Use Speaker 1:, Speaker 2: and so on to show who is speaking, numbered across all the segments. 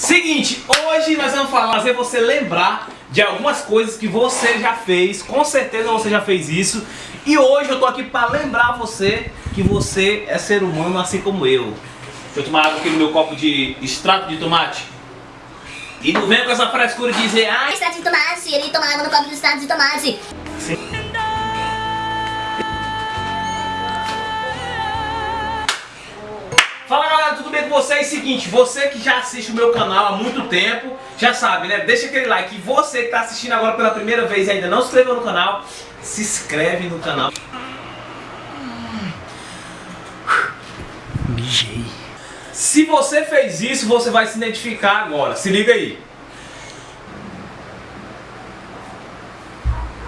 Speaker 1: Seguinte, hoje nós vamos falar, fazer você lembrar de algumas coisas que você já fez, com certeza você já fez isso. E hoje eu tô aqui para lembrar você que você é ser humano assim como eu. Deixa eu tomar água aqui no meu copo de extrato de tomate. E não vem com essa frescura de dizer, ah,
Speaker 2: extrato de tomate, ele toma água no copo de extrato de tomate.
Speaker 1: Sim. Tudo bem com vocês? Seguinte, você que já assiste o meu canal há muito tempo, já sabe, né? Deixa aquele like. E você que está assistindo agora pela primeira vez e ainda não se inscreveu no canal, se inscreve no canal. Mijei. Se você fez isso, você vai se identificar agora. Se liga aí.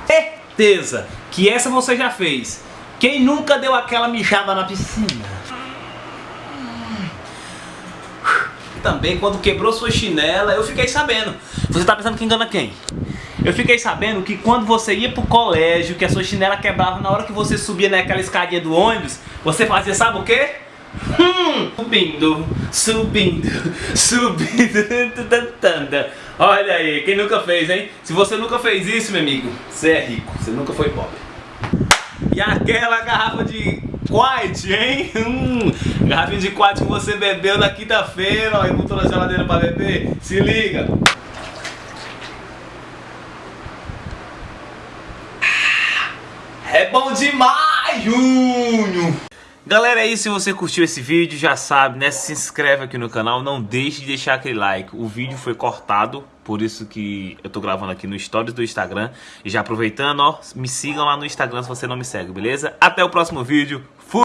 Speaker 1: Certeza que essa você já fez. Quem nunca deu aquela mijada na piscina? Também, quando quebrou sua chinela, eu fiquei sabendo. Você tá pensando que engana quem? Eu fiquei sabendo que quando você ia pro colégio, que a sua chinela quebrava na hora que você subia naquela escadinha do ônibus, você fazia sabe o quê? Hum, subindo, subindo, subindo. Olha aí, quem nunca fez, hein? Se você nunca fez isso, meu amigo, você é rico, você nunca foi pobre. E aquela garrafa de Quite, hein? Hum, garrafinha de Quite que você bebeu na quinta-feira, ó, e botou na geladeira pra beber. Se liga. É bom demais, Júnior! Galera, é isso. Se você curtiu esse vídeo, já sabe, né? Se inscreve aqui no canal. Não deixe de deixar aquele like. O vídeo foi cortado, por isso que eu tô gravando aqui no Stories do Instagram. E já aproveitando, ó, me sigam lá no Instagram se você não me segue, beleza? Até o próximo vídeo.